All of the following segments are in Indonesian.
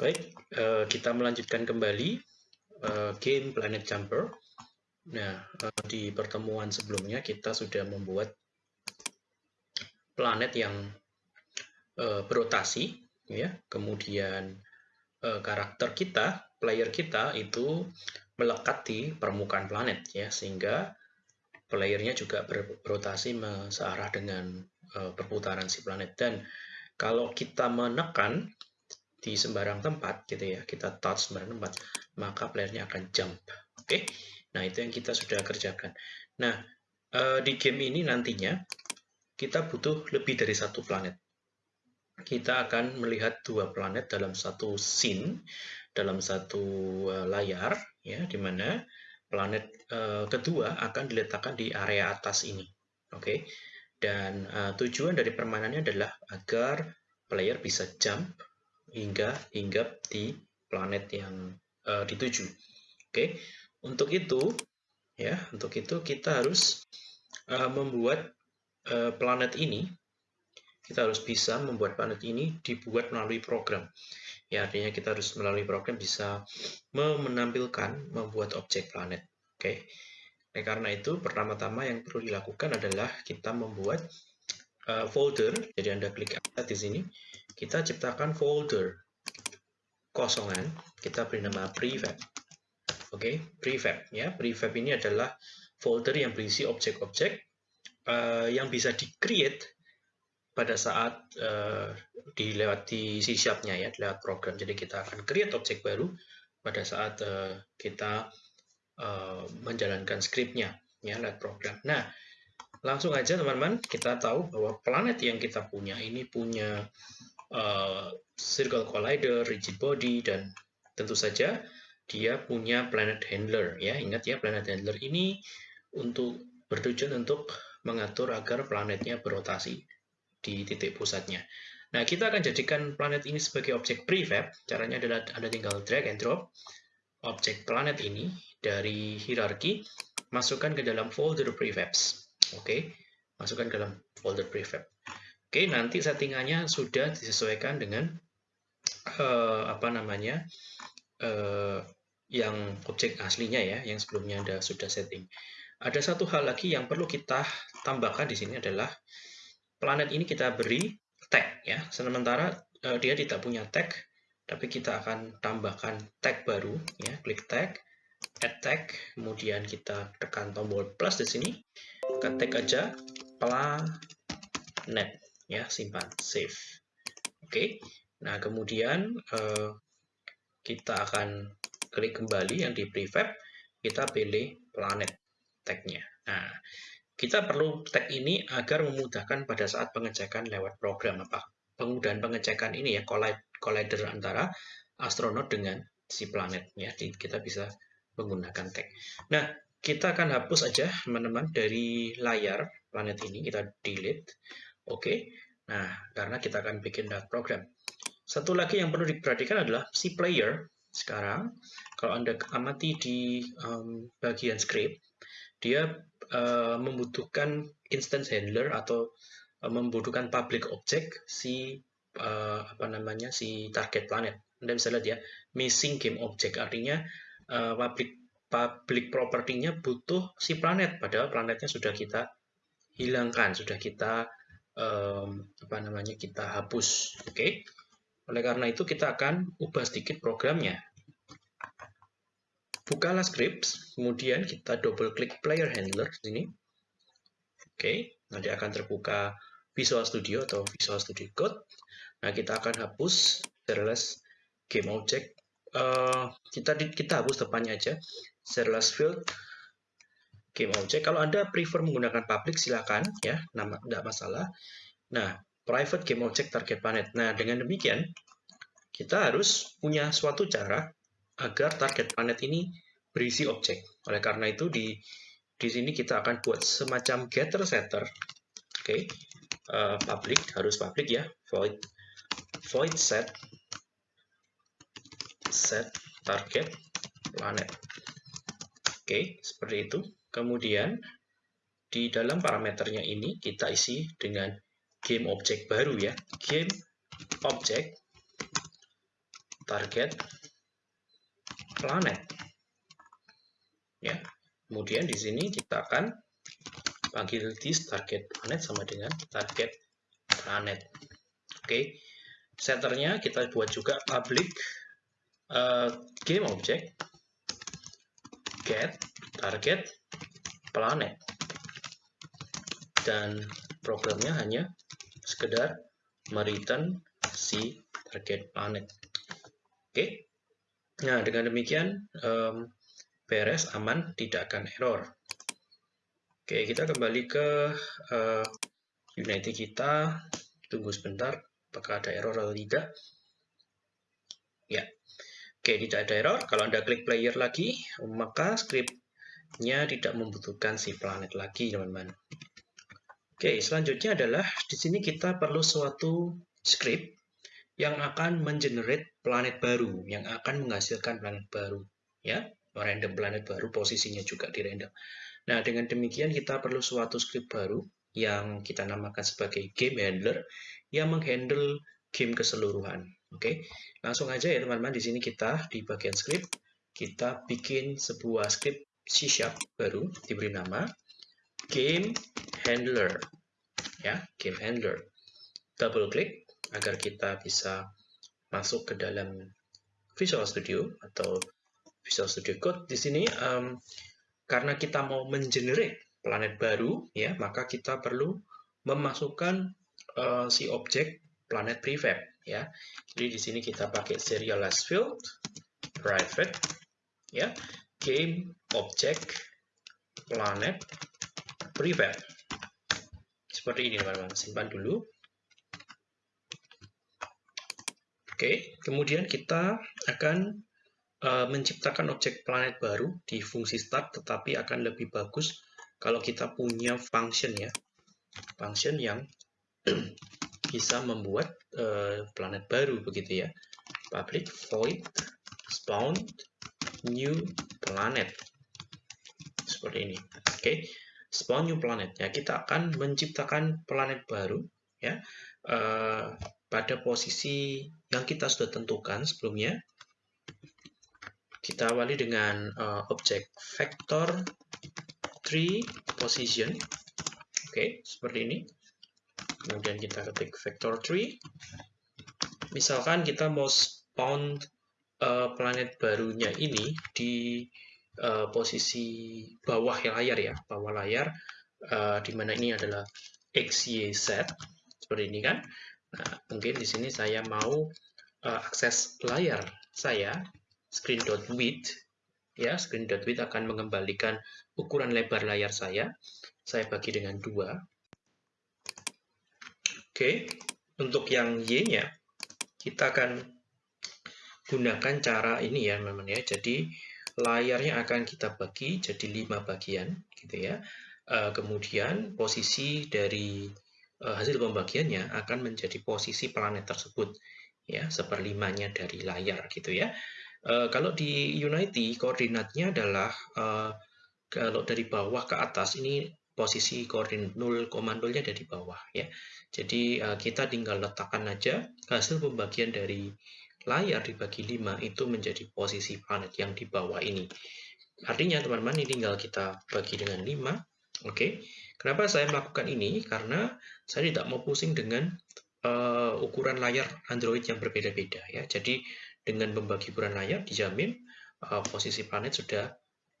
Baik, uh, kita melanjutkan kembali uh, game Planet Jumper. Nah, uh, di pertemuan sebelumnya kita sudah membuat planet yang uh, berotasi, ya. Kemudian uh, karakter kita, player kita itu melekat di permukaan planet, ya, sehingga playernya juga berotasi searah dengan uh, perputaran si planet. Dan kalau kita menekan di sembarang tempat gitu ya kita touch sembarang tempat maka playernya akan jump oke okay? nah itu yang kita sudah kerjakan nah uh, di game ini nantinya kita butuh lebih dari satu planet kita akan melihat dua planet dalam satu scene dalam satu uh, layar ya di mana planet uh, kedua akan diletakkan di area atas ini oke okay? dan tujuan dari permainannya adalah agar player bisa jump hingga hinggap di planet yang uh, dituju. Oke, untuk itu ya, untuk itu kita harus uh, membuat uh, planet ini. Kita harus bisa membuat planet ini dibuat melalui program. Ya, artinya kita harus melalui program bisa menampilkan membuat objek planet. Oke. Nah, karena itu pertama-tama yang perlu dilakukan adalah kita membuat uh, folder. Jadi Anda klik add di sini kita ciptakan folder kosongan, kita beri nama prefab. Oke, okay? prefab ya. Prefab ini adalah folder yang berisi objek-objek uh, yang bisa di-create pada saat uh, dilewati C Sharp-nya ya, lewat program. Jadi kita akan create objek baru pada saat uh, kita uh, menjalankan script-nya ya lewat program. Nah, langsung aja teman-teman kita tahu bahwa planet yang kita punya ini punya uh, circle collider, rigid body, dan tentu saja dia punya planet handler. Ya, ingat ya, planet handler ini untuk bertujuan untuk mengatur agar planetnya berotasi di titik pusatnya. Nah, kita akan jadikan planet ini sebagai objek prefab. Caranya adalah Anda tinggal drag and drop objek planet ini dari hierarki, masukkan ke dalam folder prefabs. Oke, masukkan ke dalam folder prefab. Oke, nanti settingannya sudah disesuaikan dengan uh, apa namanya uh, yang objek aslinya ya, yang sebelumnya Anda sudah setting. Ada satu hal lagi yang perlu kita tambahkan di sini adalah planet ini kita beri tag ya. Sementara uh, dia tidak punya tag, tapi kita akan tambahkan tag baru ya. Klik tag, add tag, kemudian kita tekan tombol plus di sini, tag aja planet ya simpan save oke. Okay. nah kemudian uh, kita akan klik kembali yang di prefab. Kita pilih planet tagnya. Nah kita perlu tag ini agar memudahkan pada saat pengecekan lewat program. Apa? Kemudahan pengecekan ini ya collider antara astronot dengan si planet ya kita bisa menggunakan tag. Nah kita akan hapus aja teman-teman dari layar planet ini. Kita delete Oke, nah karena kita akan bikin dat program. Satu lagi yang perlu diperhatikan adalah si player. Sekarang, kalau Anda amati di um, bagian script, dia uh, membutuhkan instance handler atau uh, membutuhkan public object si uh, apa namanya si target planet. Anda bisa lihat ya, missing game object artinya uh, public public property-nya butuh si planet, padahal planetnya sudah kita hilangkan, sudah kita um, apa namanya kita hapus. Oke. Okay? Oleh karena itu kita akan ubah sedikit programnya. Bukalah script, kemudian kita double klik player handler di sini. Oke, okay. nanti akan terbuka Visual Studio atau Visual Studio Code. Nah, kita akan hapus serverless game object. Uh, kita kita hapus depannya aja. Serverless field game object. Kalau Anda prefer menggunakan public, silakan ya, nama tidak masalah. Nah, private game object target planet. Nah, dengan demikian kita harus punya suatu cara agar target planet ini berisi objek. Oleh karena itu di di sini kita akan buat semacam getter setter. Oke. Okay. Uh, public harus public ya. Void void set set target planet. Oke, okay, seperti itu. Kemudian di dalam parameternya ini kita isi dengan game object baru ya. Game object target planet. Ya. Kemudian di sini kita akan panggil this target planet sama dengan target planet. Oke. Okay. Setternya kita buat juga public uh, game object get target planet dan programnya hanya sekedar mereturn si target planet. Oke, nah dengan demikian um, beres, aman, tidak akan error. Oke, kita kembali ke uh, Unity kita, tunggu sebentar, apakah ada error atau tidak. Ya, oke, tidak ada error. Kalau Anda klik player lagi, maka scriptnya tidak membutuhkan si planet lagi, teman-teman. Oke, selanjutnya adalah di sini kita perlu suatu script yang akan mengenerate planet baru, yang akan menghasilkan planet baru, ya, random planet baru, posisinya juga di random. Nah, dengan demikian kita perlu suatu script baru yang kita namakan sebagai game handler yang menghandle game keseluruhan. Oke, langsung aja ya teman-teman. Di sini kita di bagian script kita bikin sebuah script C# baru diberi nama game handler. Ya game handler. Double klik agar kita bisa masuk ke dalam Visual Studio atau Visual Studio Code. Di sini um, karena kita mau mengenerate planet baru ya maka kita perlu memasukkan uh, si objek planet prefab ya. Jadi di sini kita pakai serialized field private ya game object planet prefab seperti ini teman-teman, simpan dulu. Oke, kemudian kita akan uh, menciptakan objek planet baru di fungsi start, tetapi akan lebih bagus kalau kita punya function ya, function yang bisa membuat uh, planet baru begitu ya. Public void spawn new planet. Seperti ini. Oke, spawn new planet. Ya kita akan menciptakan planet baru ya uh, pada posisi yang kita sudah tentukan sebelumnya. Kita awali dengan uh, objek vector 3 position. Oke okay, seperti ini. Kemudian kita ketik vector 3 misalkan kita mau spawn uh, planet barunya ini di uh, posisi bawah layar ya, bawah layar, uh, di mana ini adalah X, Y, Z, seperti ini kan. Nah, mungkin di sini saya mau uh, akses layar saya, screen.width, ya, screen.width akan mengembalikan ukuran lebar layar saya. Saya bagi dengan dua. Oke, untuk yang Y-nya, kita akan gunakan cara ini ya, memang ya. Jadi, layarnya akan kita bagi jadi lima bagian gitu ya uh, kemudian posisi dari uh, hasil pembagiannya akan menjadi posisi planet tersebut ya seperlimanya dari layar gitu ya uh, kalau di Unity koordinatnya adalah uh, kalau dari bawah ke atas ini posisi koordinat 0, 0-nya dari bawah ya. Jadi kita tinggal letakkan aja hasil pembagian dari layar dibagi 5 itu menjadi posisi planet yang di bawah ini. Artinya teman-teman ini tinggal kita bagi dengan 5. Oke. Okay. Kenapa saya melakukan ini? Karena saya tidak mau pusing dengan uh, ukuran layar Android yang berbeda-beda ya. Jadi dengan membagi ukuran layar dijamin uh, posisi planet sudah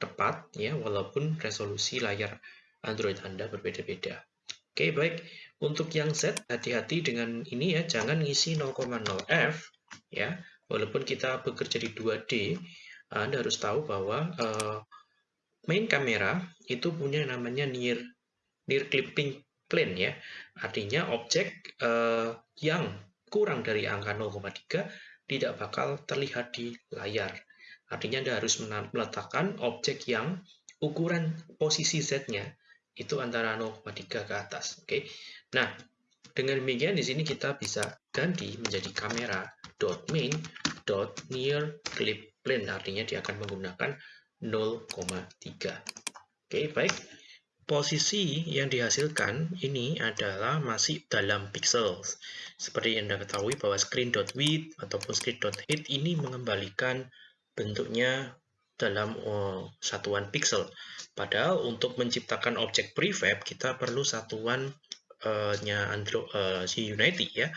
tepat ya walaupun resolusi layar Android Anda berbeda-beda. Oke, okay, baik. Untuk yang Z, hati-hati dengan ini ya, jangan ngisi 0,0F ya walaupun kita bekerja di 2D Anda harus tahu bahwa uh, main kamera itu punya namanya near near clipping plane ya. Artinya objek uh, yang kurang dari angka 0,3 tidak bakal terlihat di layar. Artinya Anda harus meletakkan objek yang ukuran posisi Z-nya itu antara 0,3 ke atas oke? Okay? nah dengan demikian di sini kita bisa ganti menjadi kamera dot main dot near clip plane artinya dia akan menggunakan 0,3 oke baik posisi yang dihasilkan ini adalah masih dalam pixels. Seperti yang Anda ketahui bahwa screen.width ataupun screen.height ini mengembalikan bentuknya dalam uh, satuan pixel. Padahal untuk menciptakan objek prefab kita perlu satuan uh, nya Android uh, si Unity ya.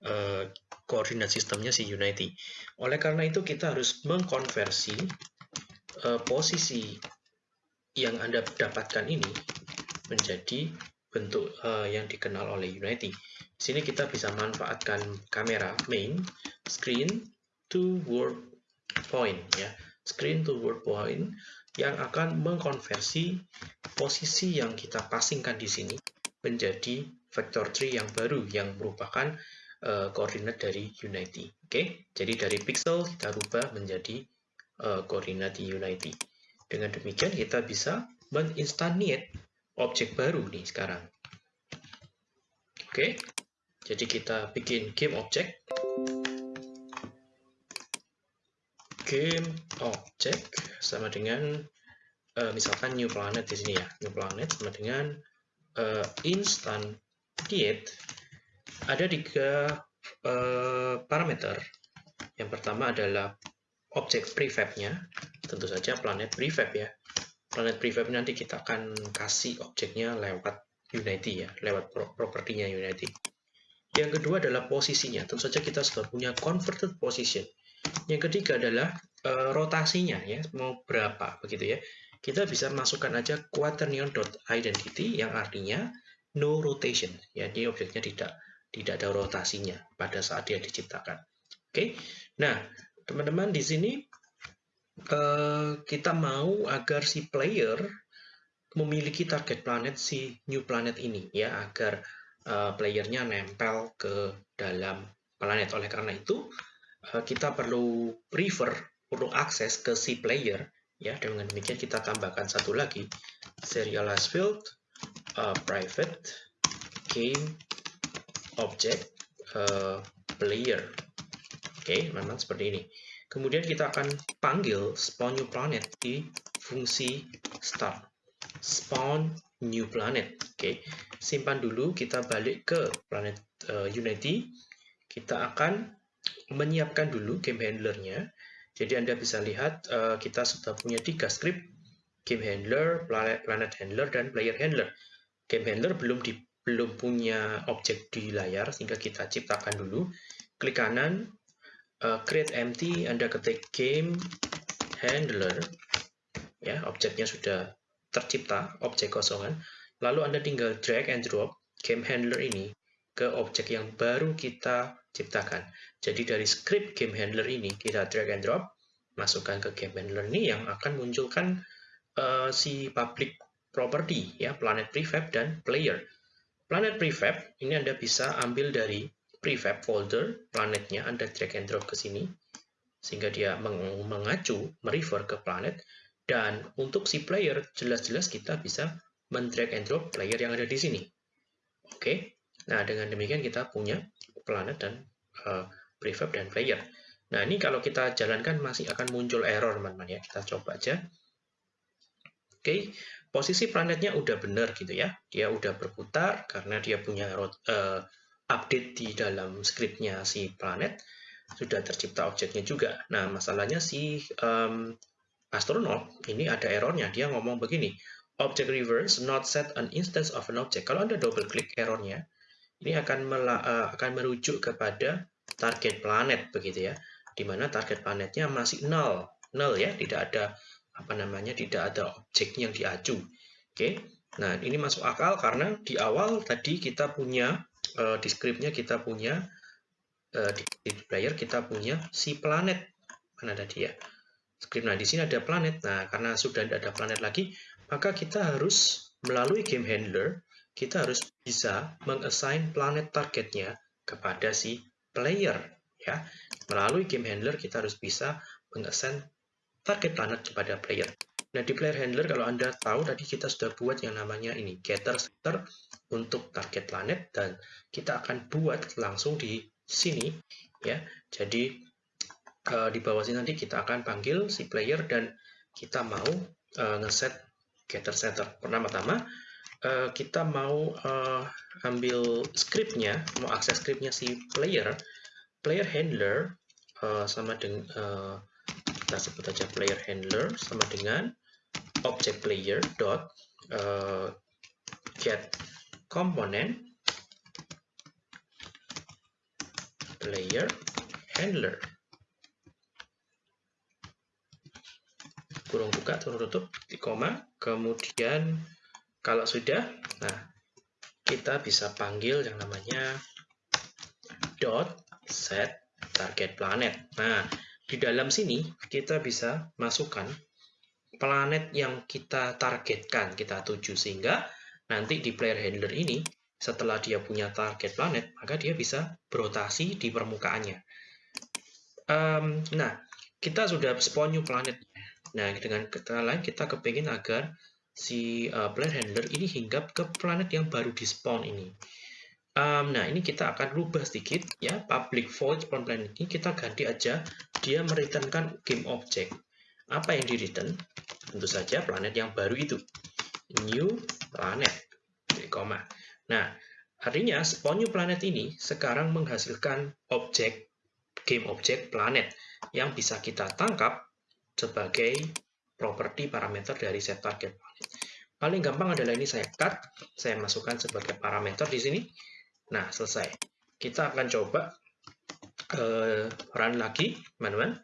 Uh, koordinat sistemnya si Unity. Oleh karena itu kita harus mengkonversi uh, posisi yang Anda dapatkan ini menjadi bentuk uh, yang dikenal oleh Unity. Di sini kita bisa manfaatkan kamera main screen to word point ya. Screen to word point yang akan mengkonversi posisi yang kita pasingkan di sini menjadi vector tree yang baru yang merupakan uh, koordinat dari Unity. Oke, okay? jadi dari pixel kita rubah menjadi uh, koordinat di Unity. Dengan demikian kita bisa menginstantiate objek baru nih sekarang. Oke, jadi kita bikin game object. Game object sama dengan uh, misalkan new planet di sini ya. New planet sama dengan uh, instantiate ada tiga uh, parameter. Yang pertama adalah objek prefabnya, tentu saja planet prefab ya. Planet prefab nanti kita akan kasih objeknya lewat Unity ya, lewat propertinya Unity. Yang kedua adalah posisinya, tentu saja kita sudah punya converted position. Yang ketiga adalah uh, rotasinya ya, mau berapa begitu ya. Kita bisa masukkan aja quaternion.identity yang artinya no rotation, ya, jadi objeknya tidak tidak ada rotasinya pada saat dia diciptakan. Oke, nah teman-teman di sini uh, kita mau agar si player memiliki target planet si new planet ini ya agar uh, playernya nempel ke dalam planet oleh karena itu uh, kita perlu prefer perlu akses ke si player ya dengan demikian kita tambahkan satu lagi serialize field uh, private game object uh, player oke okay, memang seperti ini Kemudian kita akan panggil spawn new planet di fungsi start. Spawn new planet. Oke, simpan dulu. Kita balik ke planet uh, Unity. Kita akan menyiapkan dulu game handlernya. Jadi Anda bisa lihat uh, kita sudah punya tiga script. Game handler, planet, handler, dan player handler. Game handler belum di, belum punya objek di layar, sehingga kita ciptakan dulu. Klik kanan, uh, create empty, Anda ketik game handler, ya objeknya sudah tercipta, objek kosongan. Lalu Anda tinggal drag and drop game handler ini ke objek yang baru kita ciptakan. Jadi dari script game handler ini kita drag and drop, masukkan ke game handler ini yang akan munculkan uh, si public property ya planet prefab dan player. Planet prefab ini Anda bisa ambil dari prefab folder planetnya Anda drag and drop ke sini sehingga dia meng mengacu merefer ke planet dan untuk si player jelas-jelas kita bisa men-drag and drop player yang ada di sini. Oke. Nah, dengan demikian kita punya planet dan uh, prefab dan player. Nah, ini kalau kita jalankan masih akan muncul error, teman-teman ya. Kita coba aja. Oke, posisi planetnya udah benar gitu ya. Dia udah berputar karena dia punya uh, update di dalam scriptnya si planet sudah tercipta objeknya juga. Nah, masalahnya si um, astronaut ini ada errornya. Dia ngomong begini, object reverse not set an instance of an object. Kalau Anda double klik errornya, ini akan uh, akan merujuk kepada target planet begitu ya. Di mana target planetnya masih nol. Nol ya, tidak ada apa namanya, tidak ada objek yang diacu. Oke. Nah, ini masuk akal karena di awal tadi kita punya uh, di kita punya uh, di, player kita punya si planet mana ada dia script nah di sini ada planet nah karena sudah tidak ada planet lagi maka kita harus melalui game handler kita harus bisa mengassign planet targetnya kepada si player ya melalui game handler kita harus bisa mengassign target planet kepada player Nah, di player handler kalau Anda tahu tadi kita sudah buat yang namanya ini getter setter untuk target planet dan kita akan buat langsung di sini ya. Jadi uh, di bawah sini nanti kita akan panggil si player dan kita mau uh, ngeset getter setter. Pertama-tama uh, kita mau uh, ambil scriptnya, mau akses scriptnya si player, player handler uh, sama dengan uh, kita sebut aja player handler sama dengan object player dot uh, get component player handler kurung buka turun tutup di koma. Kemudian kalau sudah nah kita bisa panggil yang namanya dot set target planet. Nah di dalam sini kita bisa masukkan planet yang kita targetkan kita tuju. Sehingga nanti di player handler ini setelah dia punya target planet maka dia bisa berotasi di permukaannya. Um, nah kita sudah spawn new planet Nah, dengan kata lain kita kepingin agar si uh, planet handler ini hinggap ke planet yang baru di spawn ini. Um, nah, ini kita akan rubah sedikit ya, public void spawn planet ini kita ganti aja dia mereturnkan game object. Apa yang di return? Tentu saja planet yang baru itu. New planet. koma. Nah, artinya spawn new planet ini sekarang menghasilkan objek game object planet yang bisa kita tangkap sebagai properti parameter dari set target planet. Paling gampang adalah ini saya cut, saya masukkan sebagai parameter di sini. Nah, selesai. Kita akan coba uh, run lagi, teman-teman.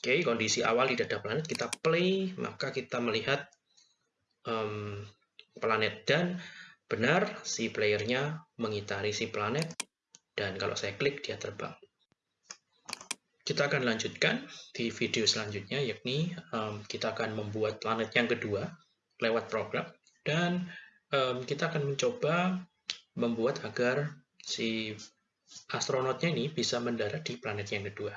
Oke, kondisi awal tidak ada planet, kita play, maka kita melihat um, planet dan benar si playernya mengitari si planet dan kalau saya klik dia terbang. Kita akan lanjutkan di video selanjutnya, yakni um, kita akan membuat planet yang kedua lewat program, dan um, kita akan mencoba membuat agar si astronotnya ini bisa mendarat di planet yang kedua.